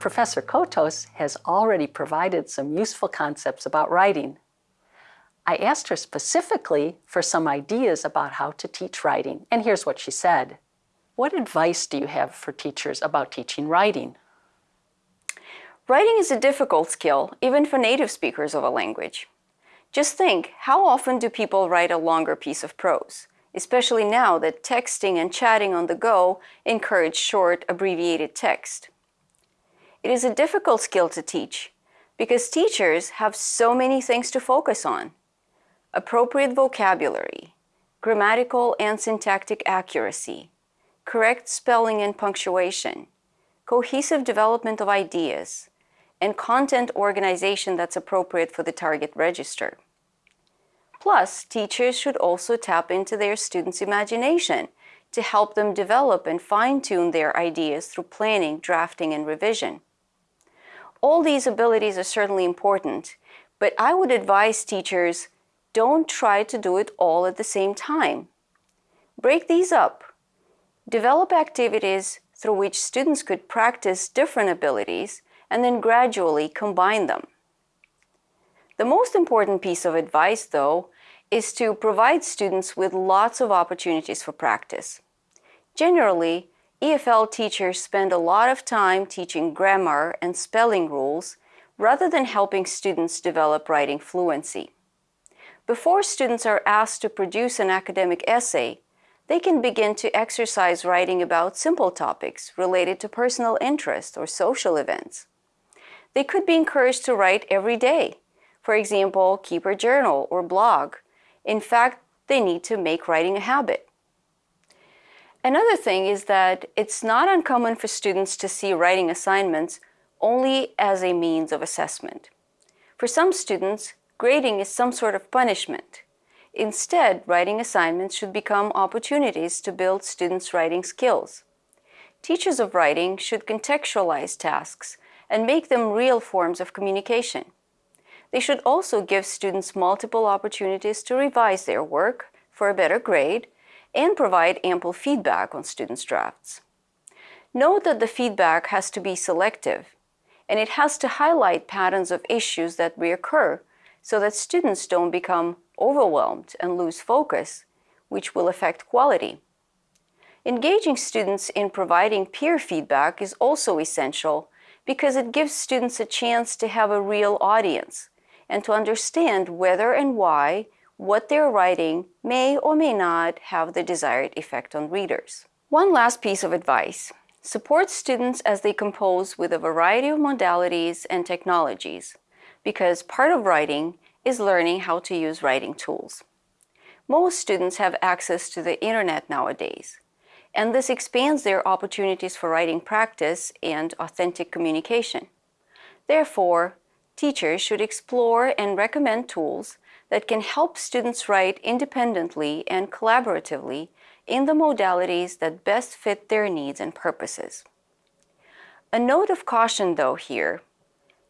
Professor Cotos has already provided some useful concepts about writing. I asked her specifically for some ideas about how to teach writing, and here's what she said. What advice do you have for teachers about teaching writing? Writing is a difficult skill, even for native speakers of a language. Just think, how often do people write a longer piece of prose? Especially now that texting and chatting on the go encourage short, abbreviated text. It is a difficult skill to teach because teachers have so many things to focus on. Appropriate vocabulary, grammatical and syntactic accuracy, correct spelling and punctuation, cohesive development of ideas, and content organization that's appropriate for the target register. Plus, teachers should also tap into their students' imagination to help them develop and fine-tune their ideas through planning, drafting, and revision. All these abilities are certainly important, but I would advise teachers don't try to do it all at the same time. Break these up. Develop activities through which students could practice different abilities and then gradually combine them. The most important piece of advice, though, is to provide students with lots of opportunities for practice. Generally, EFL teachers spend a lot of time teaching grammar and spelling rules rather than helping students develop writing fluency. Before students are asked to produce an academic essay, they can begin to exercise writing about simple topics related to personal interest or social events. They could be encouraged to write every day. For example, keep a journal or blog. In fact, they need to make writing a habit. Another thing is that it's not uncommon for students to see writing assignments only as a means of assessment. For some students, grading is some sort of punishment. Instead, writing assignments should become opportunities to build students' writing skills. Teachers of writing should contextualize tasks and make them real forms of communication. They should also give students multiple opportunities to revise their work for a better grade and provide ample feedback on students' drafts. Note that the feedback has to be selective, and it has to highlight patterns of issues that reoccur so that students don't become overwhelmed and lose focus, which will affect quality. Engaging students in providing peer feedback is also essential because it gives students a chance to have a real audience and to understand whether and why what they're writing may or may not have the desired effect on readers. One last piece of advice. Support students as they compose with a variety of modalities and technologies, because part of writing is learning how to use writing tools. Most students have access to the internet nowadays, and this expands their opportunities for writing practice and authentic communication. Therefore, teachers should explore and recommend tools that can help students write independently and collaboratively in the modalities that best fit their needs and purposes. A note of caution, though, here.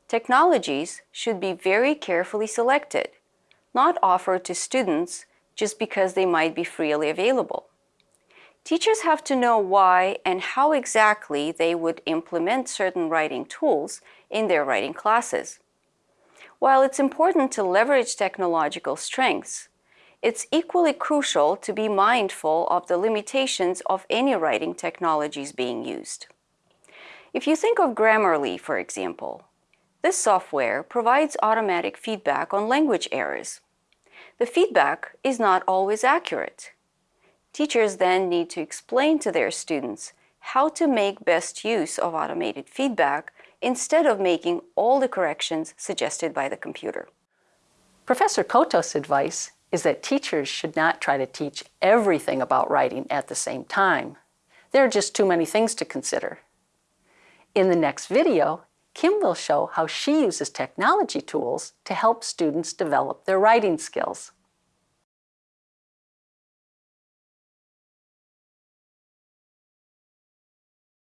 Technologies should be very carefully selected, not offered to students just because they might be freely available. Teachers have to know why and how exactly they would implement certain writing tools in their writing classes. While it's important to leverage technological strengths, it's equally crucial to be mindful of the limitations of any writing technologies being used. If you think of Grammarly, for example, this software provides automatic feedback on language errors. The feedback is not always accurate. Teachers then need to explain to their students how to make best use of automated feedback instead of making all the corrections suggested by the computer. Professor Cotos' advice is that teachers should not try to teach everything about writing at the same time. There are just too many things to consider. In the next video, Kim will show how she uses technology tools to help students develop their writing skills.